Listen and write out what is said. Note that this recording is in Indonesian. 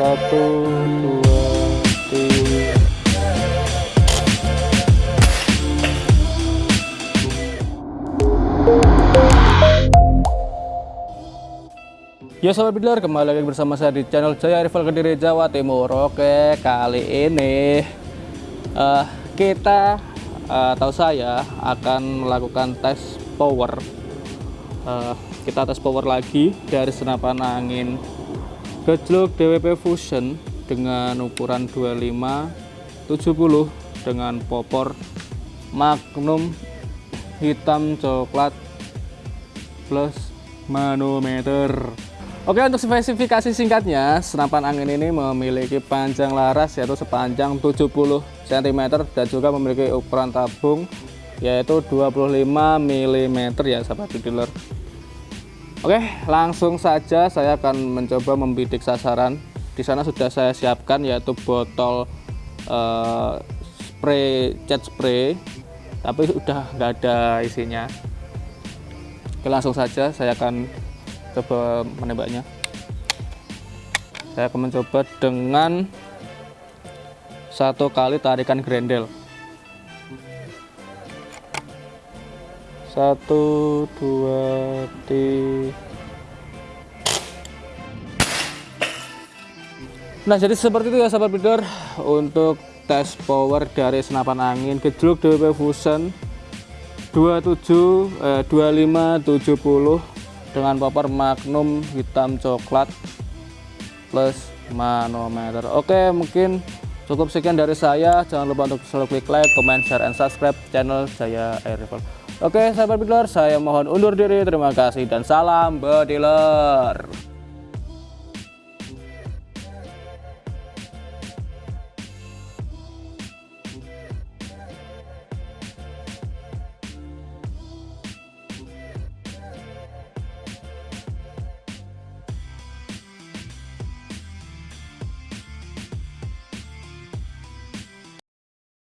satu dua tiga. Ya sahabat bidler, kembali lagi bersama saya di channel Jaya Rival Kediri Jawa Timur. Oke, kali ini uh, kita uh, atau saya akan melakukan tes power. Uh, Kita tes power lagi dari senapan angin gejluk DWP Fusion dengan ukuran 25 70 dengan popor Magnum hitam coklat plus manometer. Oke untuk spesifikasi singkatnya senapan angin ini memiliki panjang laras yaitu sepanjang 70 cm dan juga memiliki ukuran tabung yaitu 25 mm ya sahabat dealer Oke langsung saja saya akan mencoba membidik sasaran. Di sana sudah saya siapkan yaitu botol uh, spray cat spray. Tapi sudah nggak ada isinya. Oke langsung saja saya akan coba menembaknya. Saya akan mencoba dengan satu kali tarikan grendel satu dua tiga nah jadi seperti itu ya sahabat bidor untuk tes power dari senapan angin gejluk DWP Fusion 27 eh, 25 70 dengan popor magnum hitam coklat plus manometer. Oke mungkin cukup sekian dari saya. Jangan lupa untuk selalu klik like comment share and subscribe channel saya air rifle oke sahabat bidler saya mohon undur diri. Terima kasih dan salam bediler